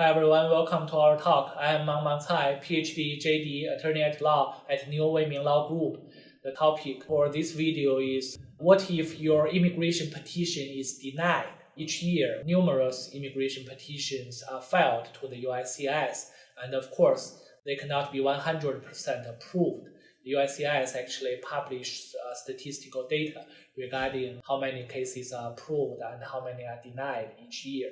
Hi everyone, welcome to our talk. I am Mang Mang Cai, PhD, JD, attorney at law at New Weiming Law Group. The topic for this video is what if your immigration petition is denied? Each year, numerous immigration petitions are filed to the USCIS, and of course, they cannot be 100% approved. The USCIS actually publishes uh, statistical data regarding how many cases are approved and how many are denied each year.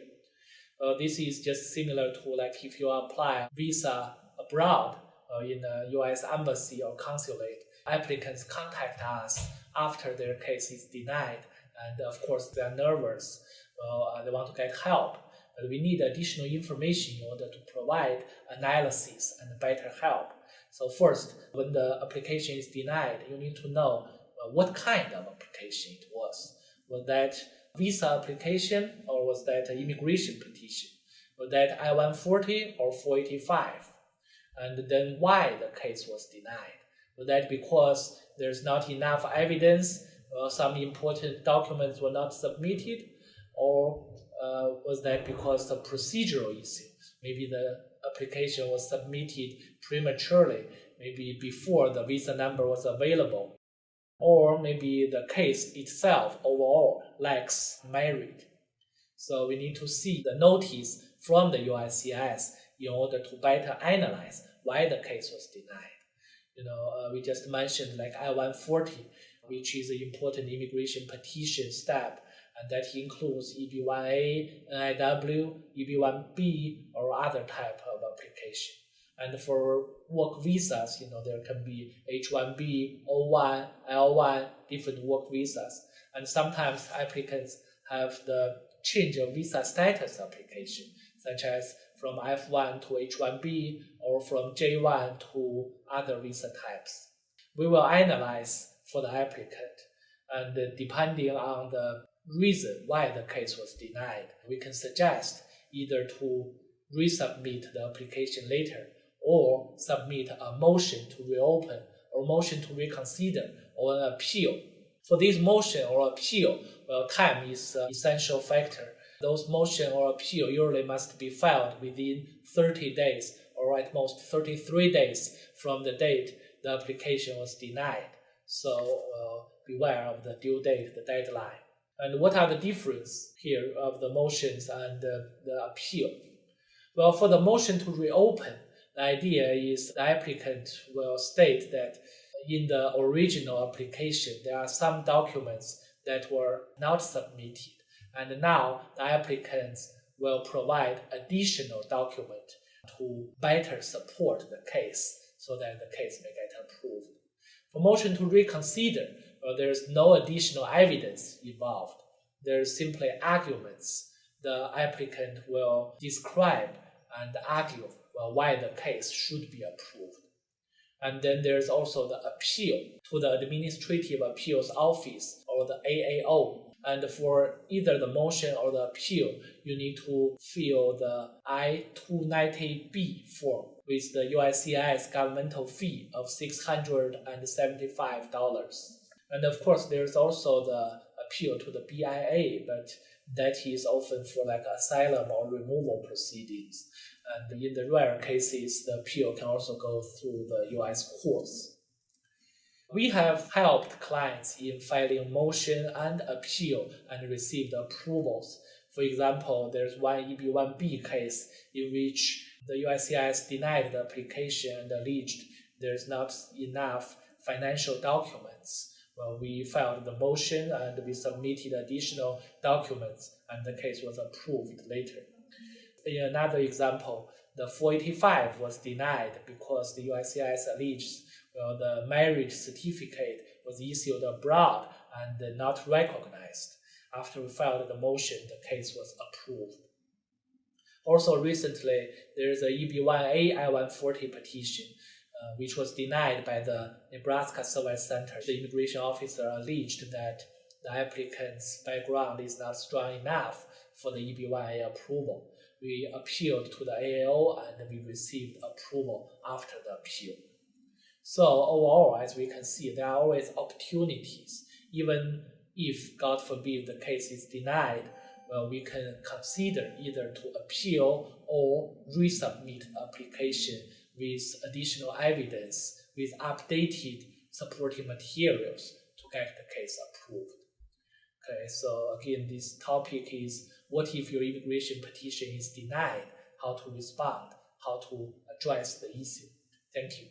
Uh, this is just similar to like if you apply visa abroad uh, in the U.S. embassy or consulate, applicants contact us after their case is denied, and of course they are nervous. Uh, they want to get help, but we need additional information in order to provide analysis and better help. So first, when the application is denied, you need to know uh, what kind of application it was. Was that visa application or was that an immigration petition? Was that I-140 or 485? And then why the case was denied? Was that because there's not enough evidence or some important documents were not submitted? Or uh, was that because the procedural issue? Maybe the application was submitted prematurely, maybe before the visa number was available or maybe the case itself overall lacks merit. So we need to see the notice from the USCIS in order to better analyze why the case was denied. You know, uh, we just mentioned like I-140, which is an important immigration petition step, and that includes EB-1A, NIW, EB-1B, or other type of application. And for work visas, you know, there can be H-1B, O-1, L-1, different work visas. And sometimes applicants have the change of visa status application, such as from F1 to H-1B or from J1 to other visa types. We will analyze for the applicant, and depending on the reason why the case was denied, we can suggest either to resubmit the application later or submit a motion to reopen or motion to reconsider or an appeal. For this motion or appeal, well, time is an essential factor. Those motion or appeal usually must be filed within 30 days or at most 33 days from the date the application was denied. So uh, beware of the due date, the deadline. And what are the difference here of the motions and the, the appeal? Well, for the motion to reopen, the idea is the applicant will state that in the original application, there are some documents that were not submitted. And now the applicants will provide additional document to better support the case so that the case may get approved. For motion to reconsider, well, there is no additional evidence involved. There is simply arguments. The applicant will describe and argue Uh, why the case should be approved. And then there's also the appeal to the Administrative Appeals Office or the AAO. And for either the motion or the appeal, you need to fill the I-290B form with the USCIS governmental fee of $675. And of course, there's also the appeal to the BIA, but that is often for like asylum or removal proceedings. And in the rare cases, the appeal can also go through the US courts. We have helped clients in filing motion and appeal and received approvals. For example, there's one EB1B case in which the USCIS denied the application and alleged there's not enough financial documents. Well, we filed the motion and we submitted additional documents and the case was approved later. In another example, the 485 was denied because the USCIS alleged well, the marriage certificate was issued abroad and not recognized. After we filed the motion, the case was approved. Also recently, there is a EB1A I-140 petition, uh, which was denied by the Nebraska Service Center. The immigration officer alleged that the applicant's background is not strong enough for the EB1A approval we appealed to the AAO and we received approval after the appeal. So overall, as we can see, there are always opportunities. Even if, God forbid, the case is denied, well, we can consider either to appeal or resubmit application with additional evidence with updated supporting materials to get the case approved. Okay, so again, this topic is what if your immigration petition is denied, how to respond, how to address the issue. Thank you.